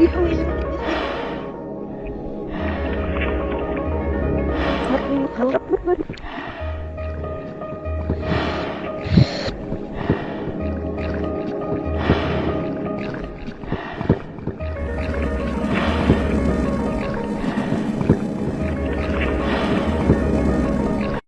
yêu em Hết, hết, hết